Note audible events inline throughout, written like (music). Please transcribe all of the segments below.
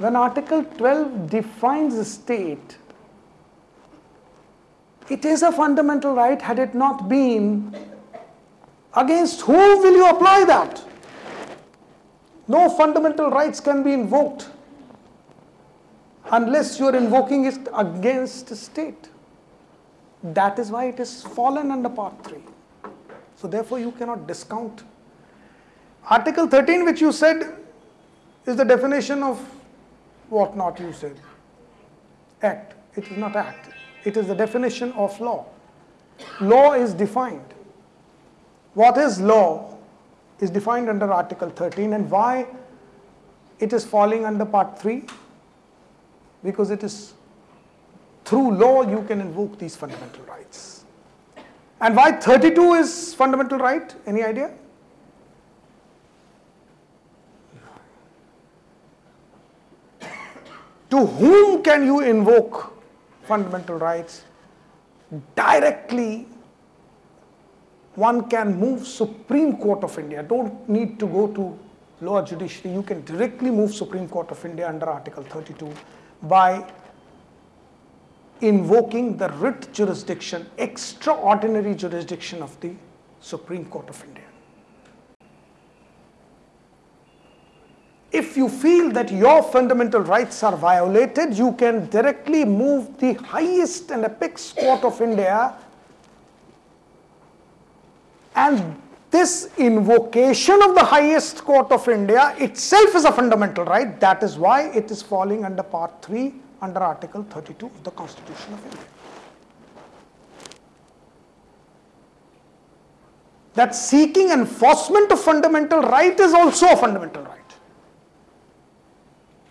when Article 12 defines a state, it is a fundamental right had it not been against who will you apply that? No fundamental rights can be invoked unless you are invoking it against a state. That is why it is fallen under part 3. So therefore you cannot discount. Article 13 which you said is the definition of what not you said. Act. It is not act. It is the definition of law. Law is defined. What is law is defined under Article 13 and why it is falling under part 3 because it is through law you can invoke these fundamental rights. And why 32 is fundamental right? Any idea? To whom can you invoke fundamental rights? Directly, one can move Supreme Court of India. Don't need to go to lower judiciary. You can directly move Supreme Court of India under Article 32 by invoking the writ jurisdiction, extraordinary jurisdiction of the Supreme Court of India. If you feel that your fundamental rights are violated, you can directly move the highest and apex court of India and this invocation of the highest court of India itself is a fundamental right. That is why it is falling under part 3 under article 32 of the Constitution of India. That seeking enforcement of fundamental right is also a fundamental right.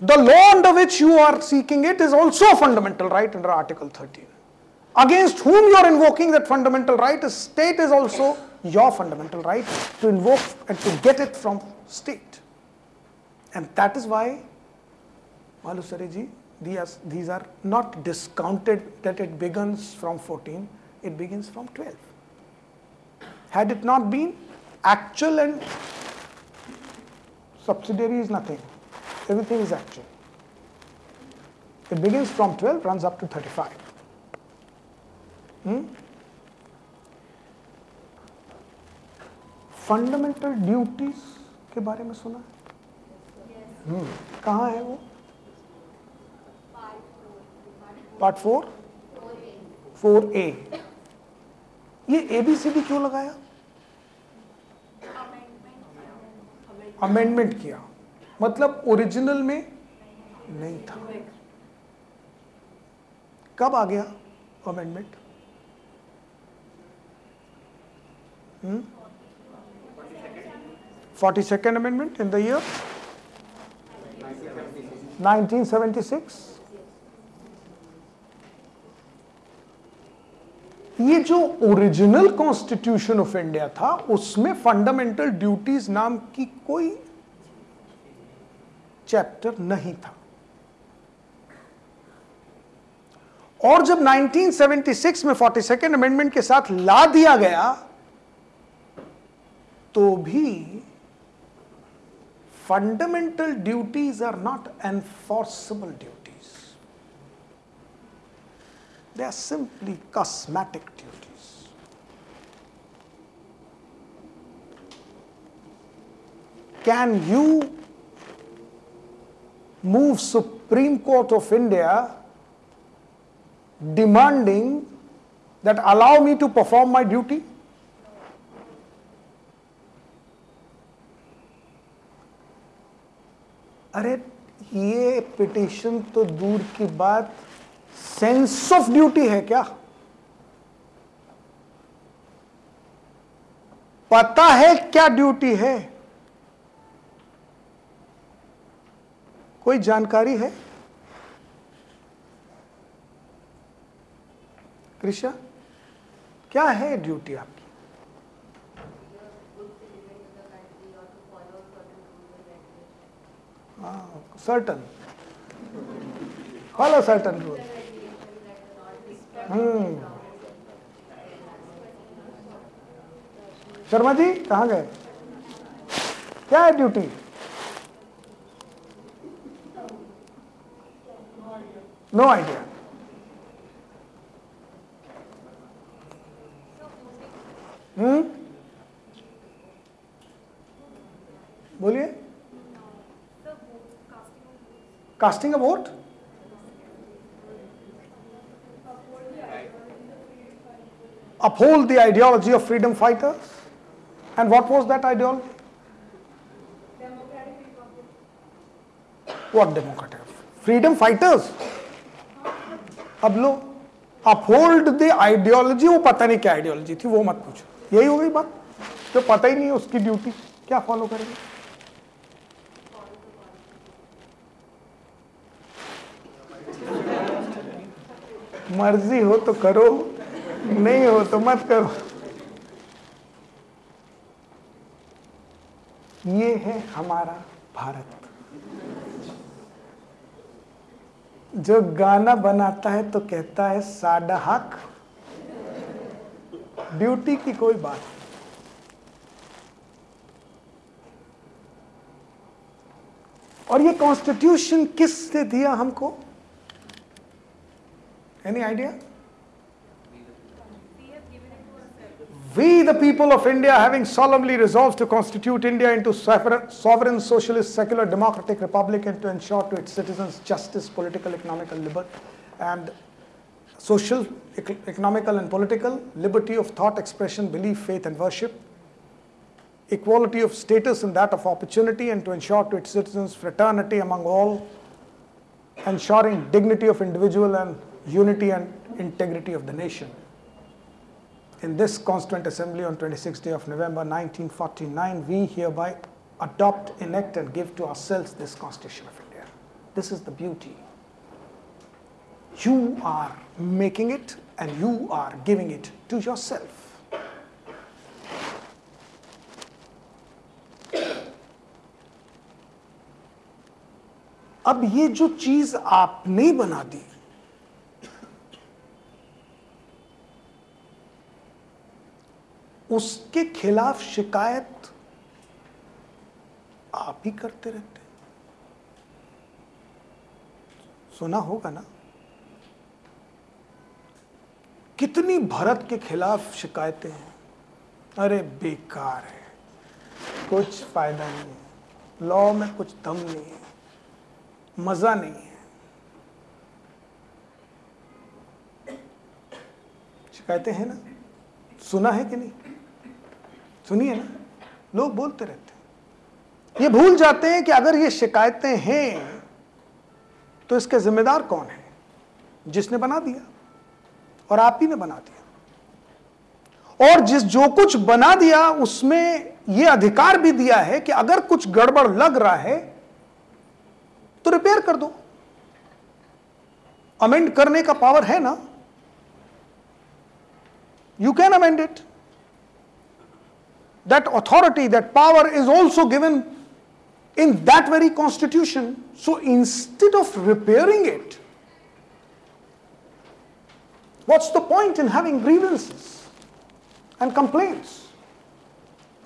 The law under which you are seeking it is also a fundamental right under article 13. Against whom you are invoking that fundamental right, a state is also your fundamental right to invoke and to get it from state. And that is why, Malusari ji, these, these are not discounted that it begins from 14, it begins from 12. Had it not been, actual and subsidiary is nothing. Everything is actual. It begins from 12, runs up to 35. Hmm? Fundamental duties के बारे में सुना? हम्म कहाँ है वो? Part four four ए ये ABCD क्यों लगाया? अमेंडमेंट किया। मतलब ओरिजिनल में नहीं था। कब आ गया amendment hmm? 42nd Amendment in the year? 1976. ये जो ओरिजिनल कॉन्स्टिट्यूशन ऑफ़ इंडिया था, उसमें फंडामेंटल ड्यूटीज़ नाम की कोई चैप्टर नहीं था। और जब 1976 में फोर्टी सेकेंड अमेंडमेंट के साथ ला दिया गया तो भी fundamental duties are not enforceable duties. They are simply cosmetic duties. Can you move Supreme Court of India demanding that allow me to perform my duty? अरे ये पिटिशन तो दूर की बात सेंस ऑफ़ ड्यूटी है क्या पता है क्या ड्यूटी है कोई जानकारी है? कृष्णा, क्या है ड्यूटी आपकी? certain. Follow certain rule Hmm. Sharma ji, कहाँ गए? क्या है ड्यूटी? No idea. Hmm? बोलिए casting a vote uphold the ideology of freedom fighters. And what was that ideology? What democratic? Freedom fighters. अब लो अपहोल्ड द आइडियोलॉजी वो पता नहीं क्या आइडियोलॉजी थी, वो मत पूछो। यही हो गई बात। जो पता ही नहीं उसकी ड्यूटी क्या फॉलो करेंगे? मर्ज़ी हो तो करो, नहीं हो तो मत करो। ये है हमारा भारत। जो गाना बनाता है तो कहता है, साडा हक। ड्यूटी की कोई बात और ये कॉन्स्टिट्यूशन किसने दिया हमको? Any idea We, the people of India, having solemnly resolved to constitute India into sovereign, socialist, secular, democratic republic and to ensure to its citizens justice, political, economical liberty, and social, economical, and political liberty of thought, expression, belief, faith, and worship, equality of status and that of opportunity, and to ensure to its citizens fraternity among all, ensuring dignity of individual and unity and integrity of the nation in this Constituent Assembly on 26th day of November 1949, we hereby adopt, enact and give to ourselves this Constitution of India. This is the beauty. You are making it and you are giving it to yourself. अब ये जो चीज आपने बना दी उसके खिलाफ शिकायत आप ही करते रहते सुना होगा ना? कितनी भरत के खिलाफ शिकायतें हैं। अरे बेकार है। कुछ फ़ायदा नहीं है। लॉ में कुछ दम नहीं है। मज़ा नहीं है। शिकायतें हैं ना? सुना है कि नहीं? सुनिए ना, लोग बोलते रहते हैं। ये भूल जाते हैं कि अगर ये शिकायतें हैं तो इसके जिम्मेदार कौन है? जिसने बना दिया और आप ही ने बना दिया। और जिस जो कुछ बना दिया, उसमें यह अधिकार भी दिया है कि अगर कुछ गड़बड़ लग रहा है तो रिपेयर कर दो। अमेंड करने का पावर है ना? You can amend it that authority, that power is also given in that very constitution. So instead of repairing it, what's the point in having grievances and complaints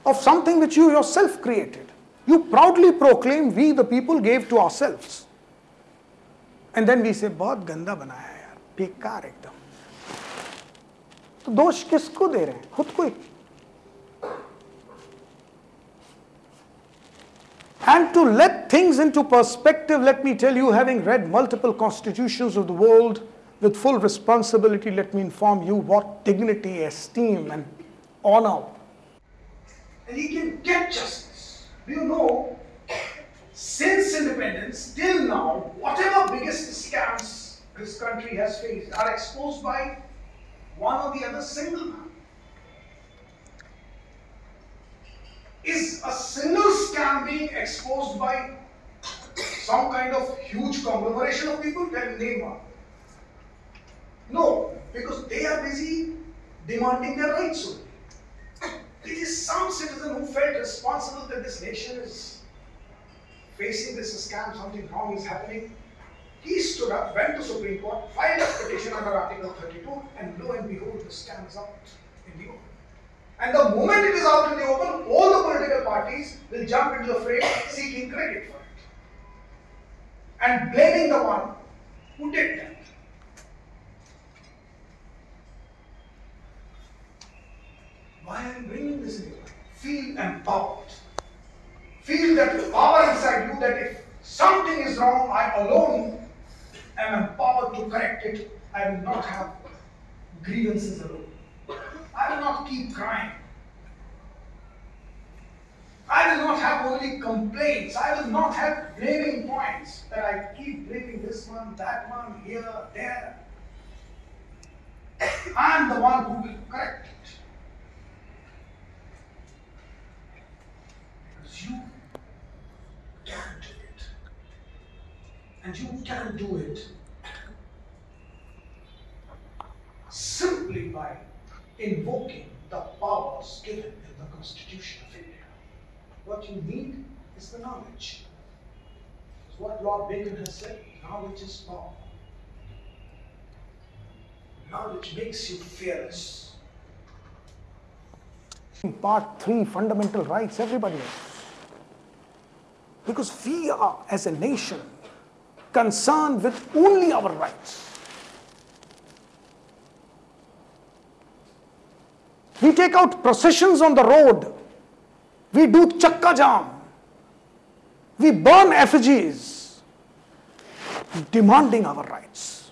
of something which you yourself created? You proudly proclaim, we the people gave to ourselves. And then we say, बहुत गंदा बनाया है यार बेकार एकदम तो दोष किसको दे रहे हैं खुद को And to let things into perspective, let me tell you, having read multiple constitutions of the world with full responsibility, let me inform you what dignity, esteem, and honor. And he can get justice. Do you know, since independence till now, whatever biggest scams this country has faced are exposed by one or the other single man. Is a single scam being exposed by some kind of huge conglomeration of people? Then name one. No, because they are busy demanding their rights only. It is some citizen who felt responsible that this nation is facing this scam, something wrong is happening. He stood up, went to Supreme Court, filed a petition under Article 32, and lo and behold, the scam is out in the open. And the moment it is out in the open, all the political parties will jump into the fray seeking credit for it and blaming the one who did that. Why am I bringing this in? Feel empowered. Feel that power inside you that if something is wrong, I alone am empowered to correct it. I will not have grievances alone. I will not keep crying. I will not have only complaints. I will not have blaming points that I keep blaming this one, that one, here, there. (coughs) I am the one who will correct it. Because you can do it. And you can do it simply by invoking the powers given in the Constitution of India. What you need is the knowledge. It's what Lord Bacon has said knowledge is power. Knowledge makes you fearless. Part 3 Fundamental Rights, everybody knows. Because we are, as a nation, concerned with only our rights. We take out processions on the road. We do chakka jam. We burn effigies, demanding our rights.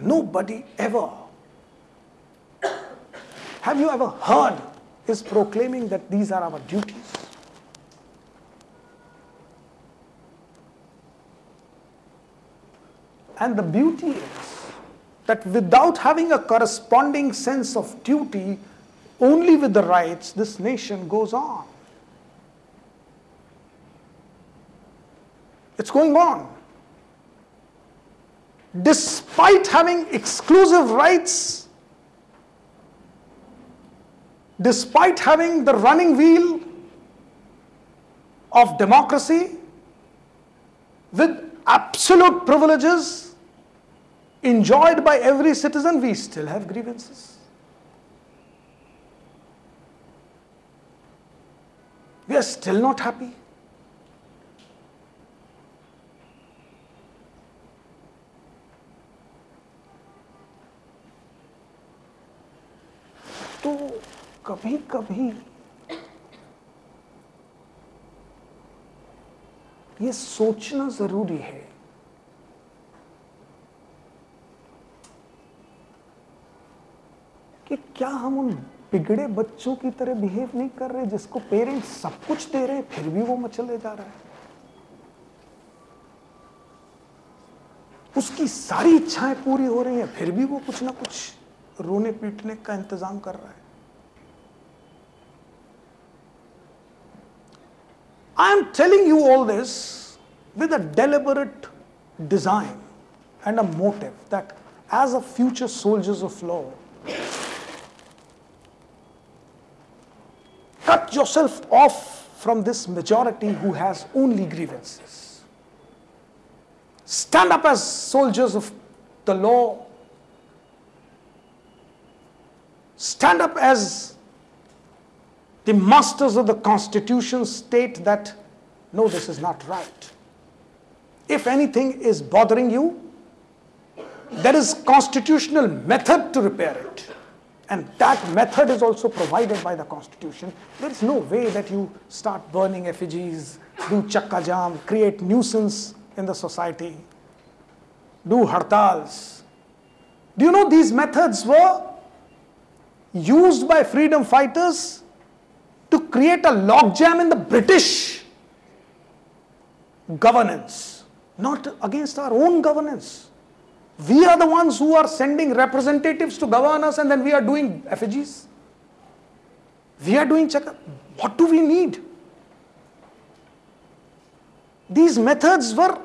Nobody ever, have you ever heard, is proclaiming that these are our duties? And the beauty is that without having a corresponding sense of duty, only with the rights, this nation goes on. It's going on. Despite having exclusive rights, despite having the running wheel of democracy with absolute privileges enjoyed by every citizen, we still have grievances. We are still not happy. तो कभी कभी ये सोचना ज़रूरी है कि क्या हम उन बिगड़े बच्चों की तरह बिहेव नहीं कर रहे जिसको पेरेंट्स सब कुछ दे रहे फिर भी वो मचले जा रहा है? उसकी सारी इच्छाएँ पूरी हो रही हैं फिर भी वो कुछ ना कुछ रोने पीटने का इंतज़ाम कर रहा है। I am telling you all this with a deliberate design and a motive that as a future soldiers of law, cut yourself off from this majority who has only grievances. Stand up as soldiers of the law. Stand up as the masters of the constitution state that no, this is not right. If anything is bothering you, there is constitutional method to repair it. And that method is also provided by the constitution. There is no way that you start burning effigies, do chakka jam, create nuisance in the society, do hartals. Do you know these methods were used by freedom fighters to create a logjam in the British governance, not against our own governance. We are the ones who are sending representatives to govern us and then we are doing effigies. We are doing chakra. What do we need? These methods were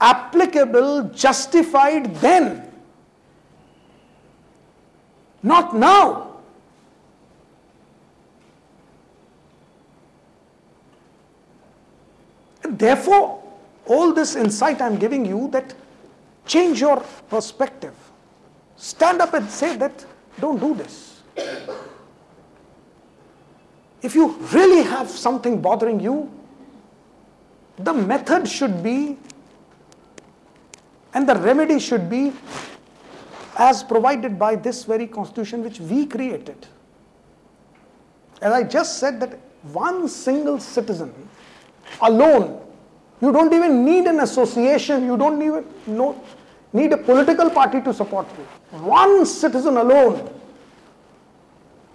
applicable, justified then, not now. Therefore, all this insight I'm giving you that change your perspective. Stand up and say that don't do this. If you really have something bothering you, the method should be and the remedy should be as provided by this very constitution which we created. As I just said that one single citizen alone, you don't even need an association, you don't even know, need a political party to support you. One citizen alone